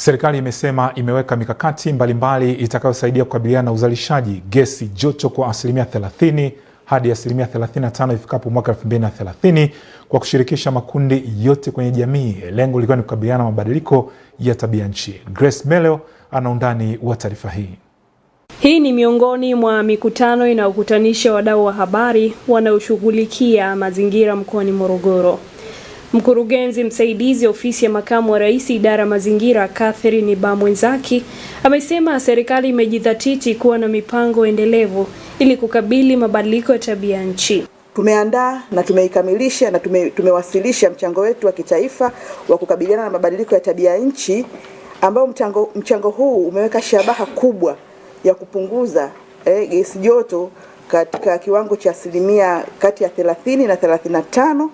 Serikali imesema imeweka mikakati mbalimbali itakayosaidia kukabiliana na uzalishaji gesi joto kwa asilimia 30 hadi asilimia 35 ifikapo mwaka 2030 kwa kushirikisha makundi yote kwenye jamii, lengo likiwa ni kukabiliana na mabadiliko ya tabia nchi. Grace Meleo ana undani wa taarifa hii. Hii ni miongoni mwa mikutano inayokutanisha wadau wa habari wanaoshughulikia mazingira mkoani Morogoro. Mkurugenzi msaidizi ofisi ya makamu wa rais idara mazingira Catherine Bamwenzaki amesema serikali imejidhatiti kuwa na mipango endelevu ili kukabili mabadiliko ya tabia nchi. Tumeandaa na tumeikamilisha na tume, tumewasilisha mchango wetu wa kitaifa wa kukabiliana na mabadiliko ya tabia nchi ambao mchango, mchango huu umeweka shabaha kubwa ya kupunguza eh, gesi joto katika kiwango cha asilimia kati ya 30 na 35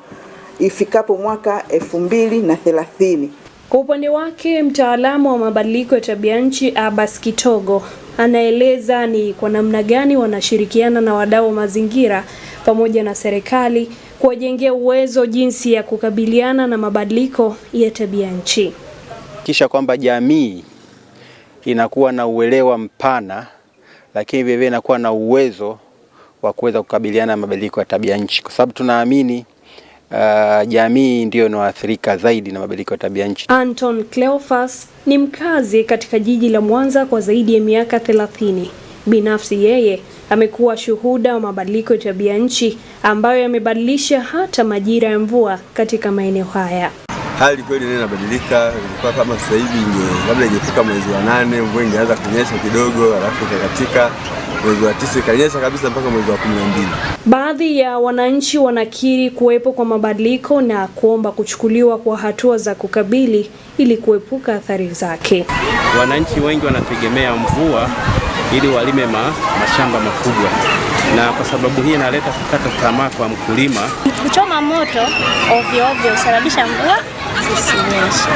ifikapo mwaka elfu mbili na thelathini. Kwa upande wake mtaalamu wa mabadiliko ya tabia nchi Abbas Kitogo anaeleza ni kwa namna gani wanashirikiana na wadau wa mazingira pamoja na serikali kuwajengea uwezo jinsi ya kukabiliana na mabadiliko ya tabia nchi, kisha kwamba jamii inakuwa na uelewa mpana, lakini vilevile inakuwa na uwezo wa kuweza kukabiliana na mabadiliko ya tabia nchi, kwa sababu tunaamini Uh, jamii ndiyo inayoathirika zaidi na mabadiliko ya tabia nchi. Anton Cleophas ni mkazi katika jiji la Mwanza kwa zaidi ya miaka 30. Binafsi yeye amekuwa shuhuda wa mabadiliko ya tabia nchi ambayo yamebadilisha hata majira ya mvua katika maeneo haya. Hali kweli ndio inabadilika. Ilikuwa kama sasa hivi labda ingefika mwezi wa nane mvua ingeanza kunyesha kidogo, alafu ikakatika mwezi wa tisa ikanyesha kabisa mpaka mwezi wa kumi na mbili. Baadhi ya wananchi wanakiri kuwepo kwa mabadiliko na kuomba kuchukuliwa kwa hatua za kukabili ili kuepuka athari zake. Wananchi wengi wanategemea mvua ili walime ma, mashamba makubwa, na kwa sababu hii inaleta kukata tamaa kwa mkulima. Kuchoma moto ovyo ovyo husababisha mvua zisinyeshe,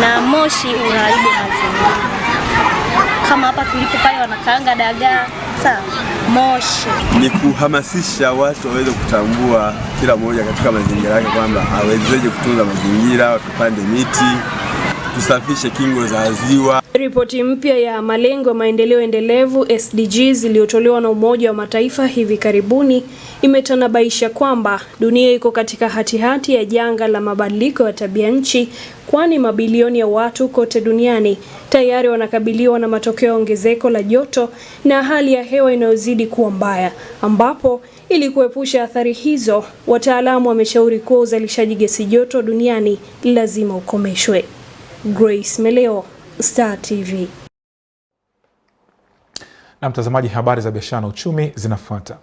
na moshi unaharibu mazingira kama hapa tulipo pale wanakaanga dagaa moshi. Ni kuhamasisha watu waweze kutambua kila mmoja katika mazingira yake kwamba awezeje kutunza mazingira, tupande miti, tusafishe kingo za ziwa. Ripoti mpya ya malengo ya maendeleo endelevu SDGs iliyotolewa na Umoja wa Mataifa hivi karibuni imetanabaisha kwamba dunia iko katika hatihati ya janga la mabadiliko ya tabia nchi, kwani mabilioni ya watu kote duniani tayari wanakabiliwa na matokeo ya ongezeko la joto na hali ya hewa inayozidi kuwa mbaya, ambapo ili kuepusha athari hizo, wataalamu wameshauri kuwa uzalishaji gesi joto duniani lazima ukomeshwe. Grace Meleo, Star TV. Na mtazamaji, habari za biashara na uchumi zinafuata.